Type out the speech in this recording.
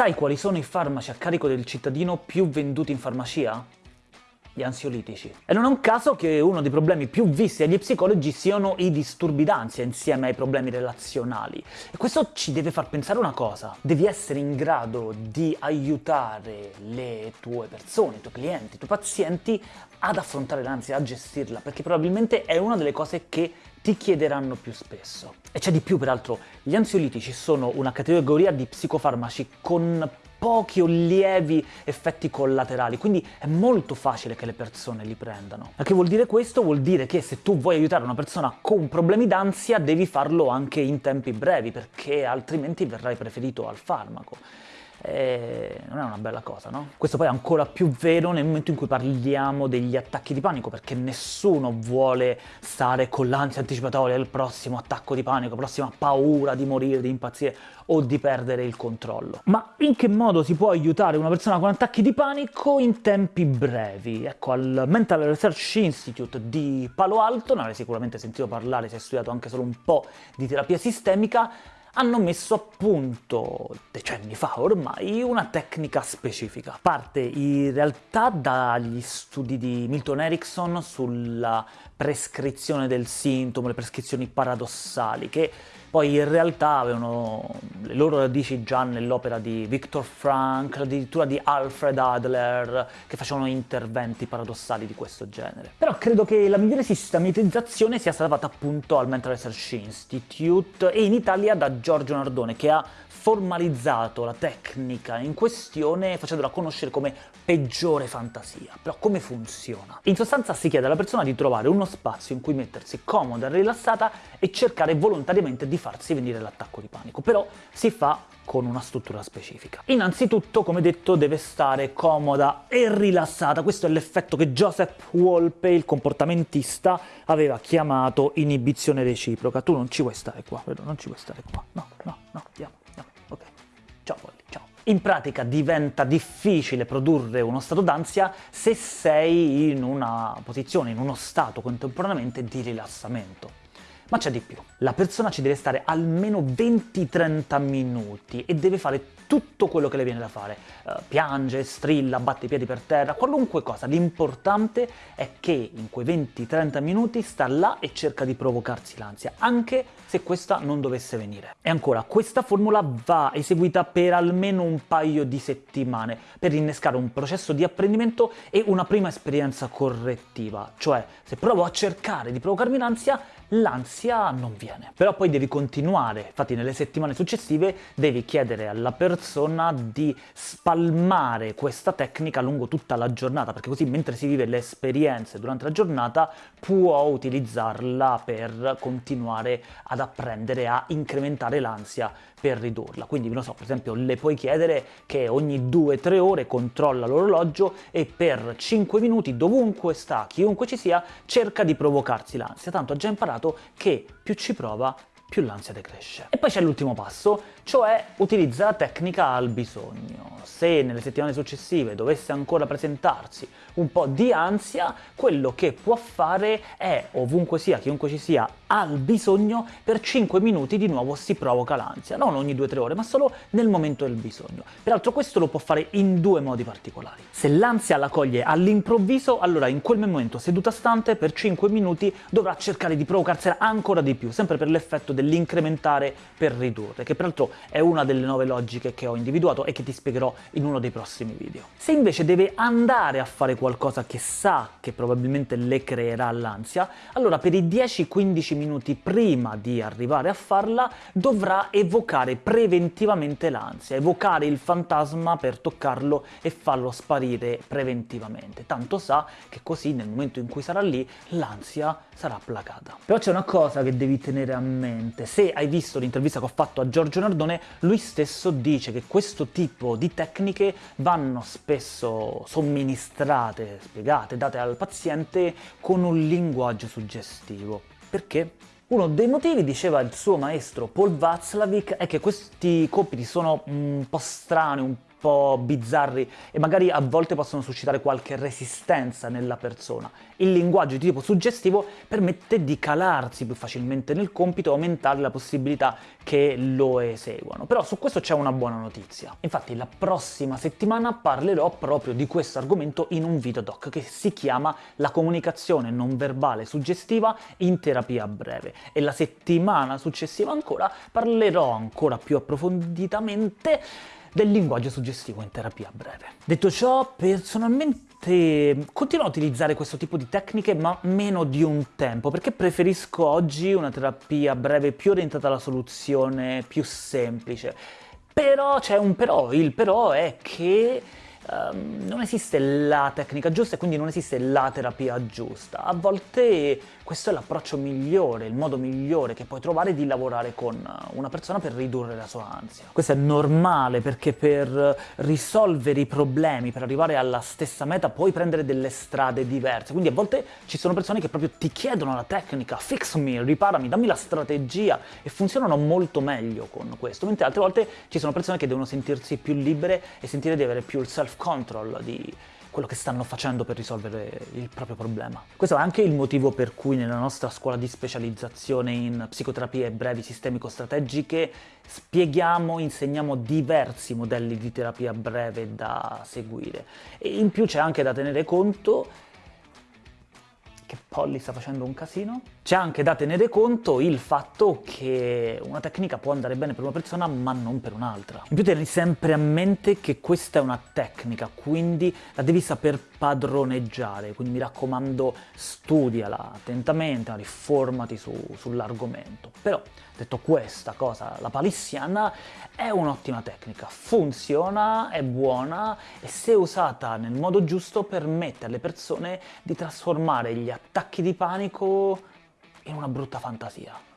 sai quali sono i farmaci a carico del cittadino più venduti in farmacia? Gli ansiolitici. E non è un caso che uno dei problemi più visti dagli psicologi siano i disturbi d'ansia insieme ai problemi relazionali. E questo ci deve far pensare una cosa, devi essere in grado di aiutare le tue persone, i tuoi clienti, i tuoi pazienti ad affrontare l'ansia, a gestirla, perché probabilmente è una delle cose che ti chiederanno più spesso. E c'è di più, peraltro, gli ansiolitici sono una categoria di psicofarmaci con pochi o lievi effetti collaterali, quindi è molto facile che le persone li prendano. Ma che vuol dire questo? Vuol dire che se tu vuoi aiutare una persona con problemi d'ansia devi farlo anche in tempi brevi, perché altrimenti verrai preferito al farmaco eh, non è una bella cosa, no? Questo poi è ancora più vero nel momento in cui parliamo degli attacchi di panico, perché nessuno vuole stare con l'ansia anticipatoria del prossimo attacco di panico, prossima paura di morire, di impazzire o di perdere il controllo. Ma in che modo si può aiutare una persona con attacchi di panico in tempi brevi? Ecco, al Mental Research Institute di Palo Alto, ne avrei sicuramente sentito parlare se hai studiato anche solo un po' di terapia sistemica, hanno messo a punto, decenni fa ormai, una tecnica specifica. Parte in realtà dagli studi di Milton Erickson sulla prescrizione del sintomo, le prescrizioni paradossali, che poi in realtà avevano le loro radici già nell'opera di Viktor Frankl, addirittura di Alfred Adler, che facevano interventi paradossali di questo genere. Però credo che la migliore sistematizzazione sia stata fatta appunto al Mental Research Institute e in Italia da Giorgio Nardone, che ha formalizzato la tecnica in questione facendola conoscere come peggiore fantasia. Però come funziona? In sostanza si chiede alla persona di trovare uno spazio in cui mettersi comoda e rilassata e cercare volontariamente di farsi venire l'attacco di panico, però si fa con una struttura specifica. Innanzitutto, come detto, deve stare comoda e rilassata. Questo è l'effetto che Joseph Wolpe, il comportamentista, aveva chiamato inibizione reciproca. Tu non ci vuoi stare qua, non ci vuoi stare qua. No, no, In pratica diventa difficile produrre uno stato d'ansia se sei in una posizione, in uno stato contemporaneamente di rilassamento. Ma c'è di più. La persona ci deve stare almeno 20-30 minuti e deve fare tutto quello che le viene da fare. Uh, piange, strilla, batte i piedi per terra, qualunque cosa. L'importante è che in quei 20-30 minuti sta là e cerca di provocarsi l'ansia, anche se questa non dovesse venire. E ancora, questa formula va eseguita per almeno un paio di settimane, per innescare un processo di apprendimento e una prima esperienza correttiva. Cioè, se provo a cercare di provocarmi l'ansia, l'ansia non viene. Però poi devi continuare, infatti nelle settimane successive devi chiedere alla persona di spalmare questa tecnica lungo tutta la giornata, perché così mentre si vive le esperienze durante la giornata può utilizzarla per continuare ad apprendere a incrementare l'ansia per ridurla. Quindi, non so, per esempio, le puoi chiedere che ogni 2-3 ore controlla l'orologio e per 5 minuti, dovunque sta, chiunque ci sia, cerca di provocarsi l'ansia. Tanto ha già imparato che più ci prova, più l'ansia decresce. E poi c'è l'ultimo passo, cioè utilizza la tecnica al bisogno. Se nelle settimane successive dovesse ancora presentarsi un po' di ansia, quello che può fare è, ovunque sia, chiunque ci sia, al bisogno, per 5 minuti di nuovo si provoca l'ansia, non ogni 2-3 ore, ma solo nel momento del bisogno. Peraltro questo lo può fare in due modi particolari. Se l'ansia la coglie all'improvviso, allora in quel momento seduta stante per 5 minuti dovrà cercare di provocarsela ancora di più, sempre per l'effetto dell'incrementare per ridurre, che peraltro è una delle nuove logiche che ho individuato e che ti spiegherò in uno dei prossimi video. Se invece deve andare a fare qualcosa che sa che probabilmente le creerà l'ansia, allora per i 10-15 minuti prima di arrivare a farla dovrà evocare preventivamente l'ansia, evocare il fantasma per toccarlo e farlo sparire preventivamente. Tanto sa che così nel momento in cui sarà lì l'ansia sarà placata. Però c'è una cosa che devi tenere a mente, se hai visto l'intervista che ho fatto a Giorgio Nardone, lui stesso dice che questo tipo di tecniche vanno spesso somministrate, spiegate, date al paziente con un linguaggio suggestivo. Perché? Uno dei motivi, diceva il suo maestro Paul Václavic, è che questi compiti sono un po' strani, un po' bizzarri e magari a volte possono suscitare qualche resistenza nella persona. Il linguaggio di tipo suggestivo permette di calarsi più facilmente nel compito e aumentare la possibilità che lo eseguano. Però su questo c'è una buona notizia. Infatti la prossima settimana parlerò proprio di questo argomento in un video doc che si chiama La comunicazione non verbale suggestiva in terapia breve e la settimana successiva ancora parlerò ancora più approfonditamente del linguaggio suggestivo in terapia breve. Detto ciò, personalmente continuo a utilizzare questo tipo di tecniche ma meno di un tempo, perché preferisco oggi una terapia breve più orientata alla soluzione, più semplice. Però c'è un però, il però è che um, non esiste la tecnica giusta e quindi non esiste la terapia giusta. A volte questo è l'approccio migliore, il modo migliore che puoi trovare di lavorare con una persona per ridurre la sua ansia. Questo è normale perché per risolvere i problemi, per arrivare alla stessa meta, puoi prendere delle strade diverse. Quindi a volte ci sono persone che proprio ti chiedono la tecnica, fix me, riparami, dammi la strategia e funzionano molto meglio con questo, mentre altre volte ci sono persone che devono sentirsi più libere e sentire di avere più il self-control, di quello che stanno facendo per risolvere il proprio problema. Questo è anche il motivo per cui nella nostra scuola di specializzazione in psicoterapie brevi sistemico-strategiche spieghiamo, insegniamo diversi modelli di terapia breve da seguire. E in più c'è anche da tenere conto Polly sta facendo un casino. C'è anche da tenere conto il fatto che una tecnica può andare bene per una persona ma non per un'altra. In più tieni sempre a mente che questa è una tecnica, quindi la devi saper padroneggiare, quindi mi raccomando studiala attentamente, riformati su, sull'argomento. Però, detto questa cosa, la palissiana è un'ottima tecnica, funziona, è buona e se usata nel modo giusto permette alle persone di trasformare gli attacchi di panico in una brutta fantasia.